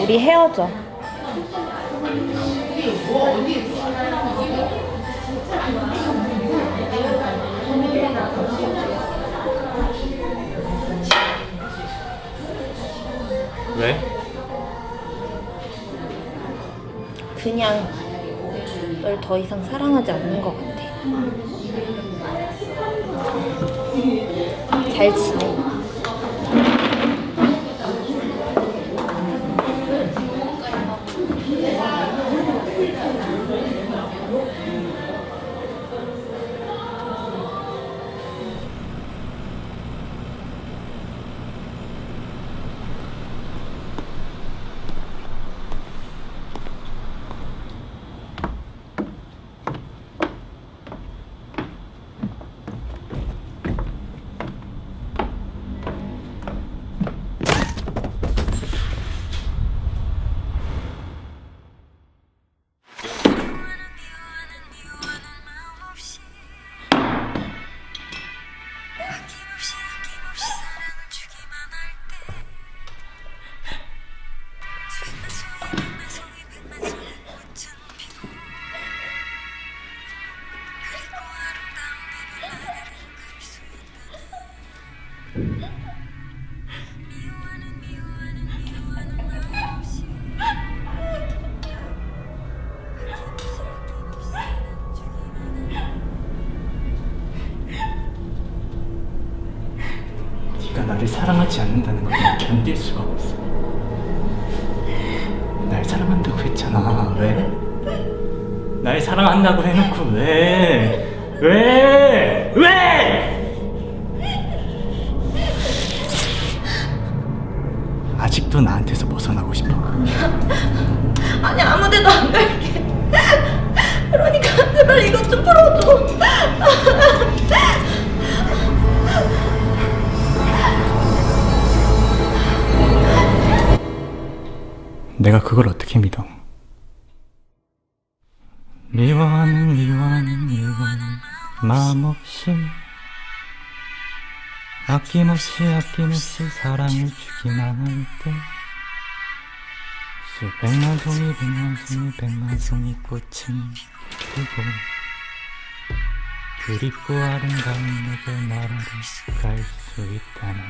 우리 헤어져. 왜? 그냥 널 더 이상 사랑하지 않는 것 같아. 잘 지내. 네가 나를 사랑하지 않는다는 걸 견딜 수가 없어. 날 사랑한다고 했잖아. 왜? 날 사랑한다고 해놓고 왜? 왜? 왜? 아직도 나한테서 벗어나고 싶어? 아니 아무데도 안 갈게. 그러니까 제발 이것 좀 풀어줘. 내가 그걸 어떻게 믿어? 미워하는 미워하는 미워하는 마음 없이 아낌없이 아낌없이 사랑을 주기만 할 때 수백만 송이 백만 송이 백만 송이 꽃은 피고 그립고 아름다운 내게 나라를 갈 수 있다는